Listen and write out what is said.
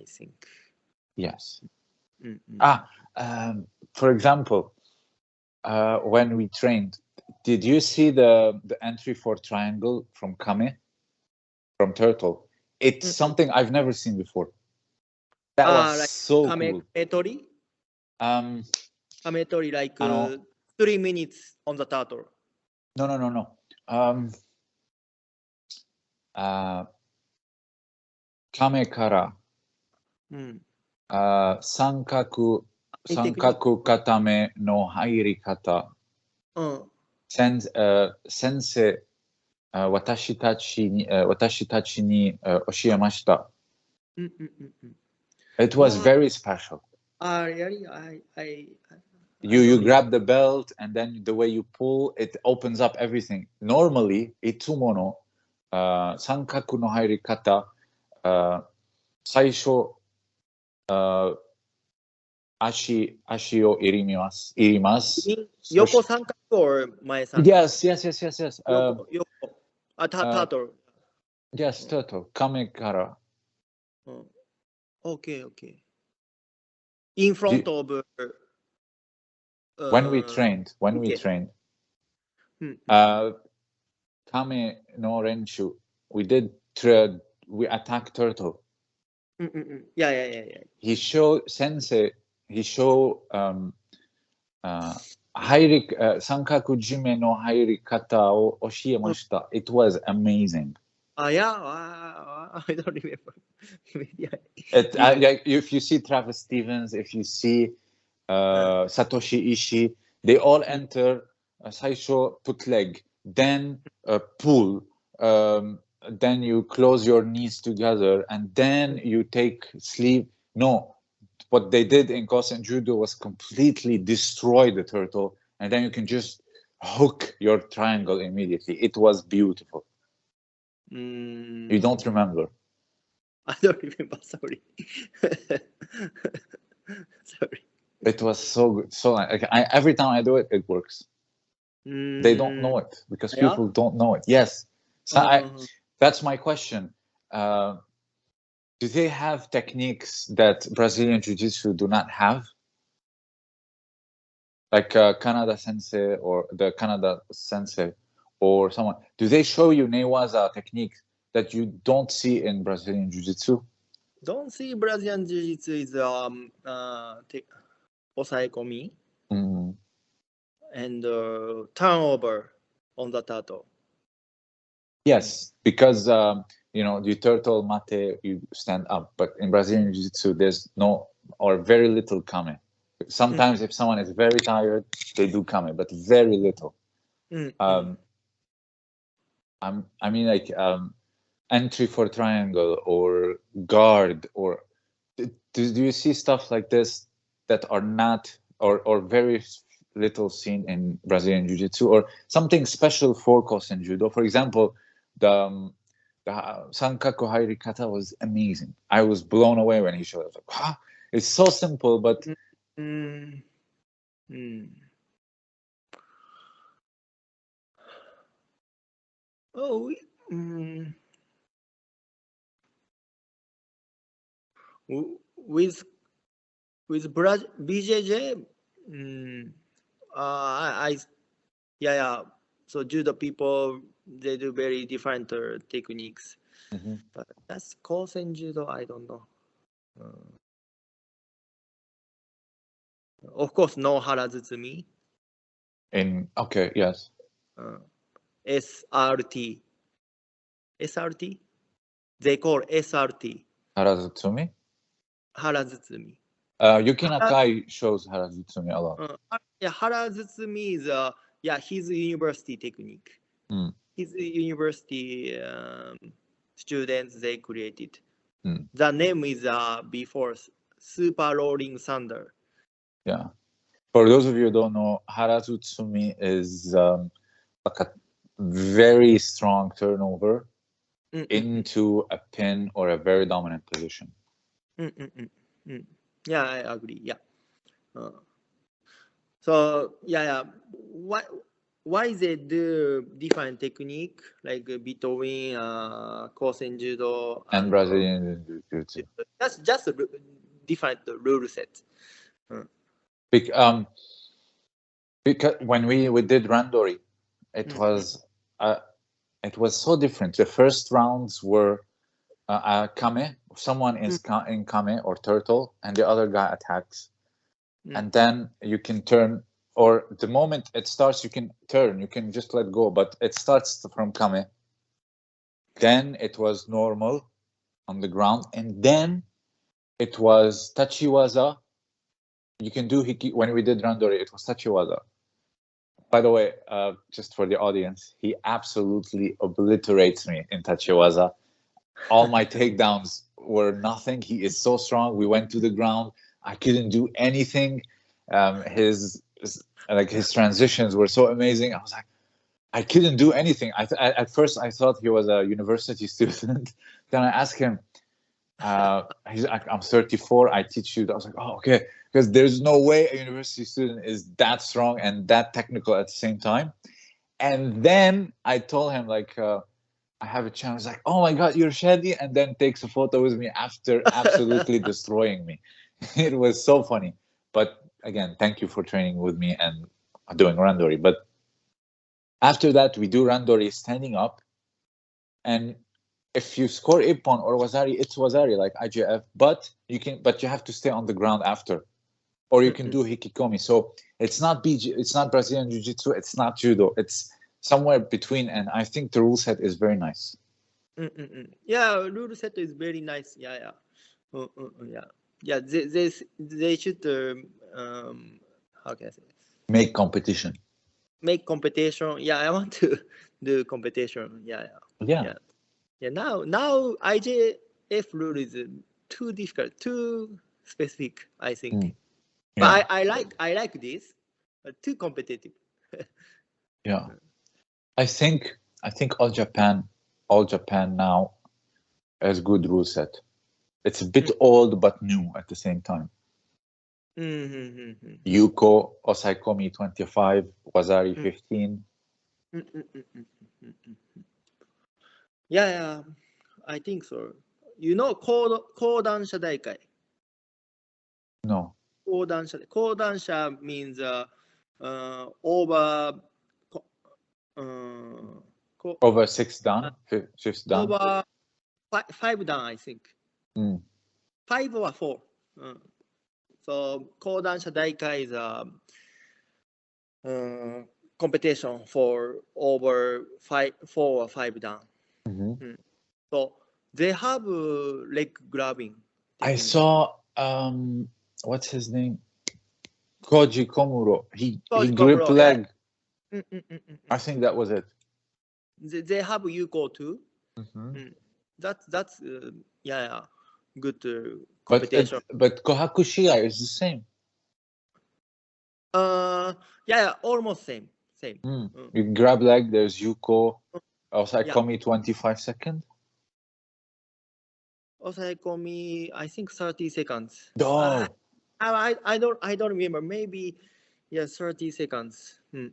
I think. Yes. Mm, mm. Ah, um, for example, uh, when we trained, did you see the the entry for triangle from Kame, from Turtle? It's Mm-mm. something I've never seen before. That Ah, was like so Kame cool. Kametori? Um, Kametori like uh, three minutes on the turtle. no, no, no, no. Um, uh, Kame kara うん。 uh, 三角いいテクニック三角固めの入り方。うん。先uh, 先生、uh, 私たちに、uh, 私たちに、uh, 教えました。うんうんうんうん。 It was Wow. very special. あ、really? I, I, You you grab the belt and then the way you pull, it opens up everything. Normally, いつもの、uh, 三角の入り方、uh, 最初、 uh, Ashi Ashio Irimimas Irimas. Yoko Sankaku or Mae san. Yes, yes, yes, yes, yes. Yoko, uh, Yoko. Uh, ta Tato. Yes, Tato. Kamekara. Oh. Okay, okay. In front the, of. Uh, when we trained, when okay. we trained. Hmm. Uh, Kame no Renshu. We did. Tra- we attacked turtle. うんうんうん。いやいやいやいや。 He showed, sensei, he showed, um, uh, 入り、uh, 三角締めの入り方を教えました。It was amazing. あ、いや、あ I don't remember. Maybe I- It, uh, like, if you see Travis Stevens, if you see uh, Satoshi Ishii, they all enter uh, 最初 put leg, then uh, pull, um, then you close your knees together and then you take sleep no what they did in Kosen Judo was completely destroy the turtle and then you can just hook your triangle immediately. It was beautiful. Mm. You don't remember? I don't remember. Sorry. sorry. It was so good. So like, I, every time I do it, it works. Mm. They don't know mm. it because yeah? people don't know it. Yes. So. I, uh-huh. That's my question. Uh, do they have techniques that Brazilian Jiu-Jitsu do not have? Like uh, Canada Sensei or the Canada Sensei or someone, do they show you Newaza techniques that you don't see in Brazilian Jiu-Jitsu? Don't see Brazilian Jiu-Jitsu is um, uh, komi mm -hmm. and uh, turnover on the turtle. Yes, because um, you know you turtle mate, you stand up, but in Brazilian Jiu-Jitsu, there's no or very little kame. Sometimes, if someone is very tired, they do kame, but very little. うん。Um, I'm, I mean, like um, entry for triangle or guard, or do, do you see stuff like this that are not or or very little seen in Brazilian Jiu-Jitsu, or something special for Kosen Judo? For example, the, um, the uh, sankaku hairi kata was amazing. I was blown away when he showed. It. Like, huh? It's so simple, but. Mm-hmm. Hmm. Oh, mm. Mm. Oh, mm. with with Bra- BJJ, mm, uh, I, I, yeah, yeah, so judo people, they do very different uh, techniques. Mhm. But that's Kosen judo, I don't know. Uh, of course, no harazutsumi. in okay, yes, Uh, SRT. SRT? They call SRT. Harazutsumi. Harazutsumi. Uh, Yuki Nakai shows Harazutsumi a lot. Uh, yeah, harazutsumi is, uh, yeah, his university technique. Mm. His university um, students, they created. Mm. The name is uh, before Super Rolling Thunder. Yeah. For those of you who don't know, Harazutsumi is um, like a very strong turnover Mm, mm, into a pin or a very dominant position. mm, mm, mm, mm. Yeah, I agree. Yeah. Uh, so yeah, yeah. What why they do different technique like uh, between uh, Kosen Judo And Brazilian Jiu-Jitsu. That's just a different rule set. Bec- um, because when we, we did Randori, it Mhm. was uh, it was so different. The first rounds were uh, uh, kame, someone is ka- in kame or turtle, and the other guy attacks, Mm. and then you can turn. Or the moment it starts, you can turn. You can just let go, but it starts from kame. Then it was normal on the ground, and then it was tachiwaza. You can do hiki. When we did randori, it was tachiwaza. By the way, uh, just for the audience, he absolutely obliterates me in tachiwaza. All my takedowns were nothing. He is so strong. We went to the ground. I couldn't do anything. Um, his like his transitions were so amazing. I was like, I couldn't do anything. I th- at first I thought he was a university student. then I asked him, uh, he's like, I'm 34. I teach you. I was like, oh, okay. Because there's no way a university student is that strong and that technical at the same time. And then I told him, like, uh, I have a chance. Like, oh my God, you're Shadi. And then takes a photo with me after absolutely destroying me. it was so funny. But again, thank you for training with me and doing randori. But after that, we do randori standing up. And if you score ippon or wazari, it's wazari like IJF. But you can, but you have to stay on the ground after, or you can do hikikomi. So it's not BJJ, it's not Brazilian Jiu Jitsu, it's not judo. It's somewhere between. And I think the rule set is very nice. Mm-mm-mm. Yeah, rule set is very nice. Yeah, yeah. Uh, uh, yeah, yeah. They they they should um, um how can I say Make competition. make competition. Yeah, I want to do competition. Yeah, yeah. Yeah. Yeah. Yeah. Now now IJF rule is uh, too difficult, too specific. I think. Mm. But I, I like I like this, but too competitive. Yeah. I think I think all Japan, all Japan now has good rule set. It's a bit old but new at the same time. Mm -hmm. Yuko Osaekomi 25, Wazari mm. 15. Yeah, yeah, I think so. You know, Kodan Shadaikai. No. Kodan Shadaikai means uh, uh, over. Uh, over six down, fifth, fifth down. Over five, five down, I think. Five or four. So Kodansha Daika is a um, competition for over five, four or five down. Mm -hmm. So they have uh, leg grabbing. I saw um, what's his name, Koji Komuro. He Koji he gripped Komuro, leg. Yeah. Mm, mm, mm, I think that was it. They, they have Yuko too. -hmm. That that's uh, yeah, yeah good uh, But it, competition. but Kohaku Shiai is the same. uh yeah, yeah, almost same same. Mm. Mm. You grab leg, there's Yuko. Osaekomi 25 second. Osaekomi, I think 30 seconds. Oh, I, I I don't I don't remember. Maybe yeah, 30 seconds. Mm.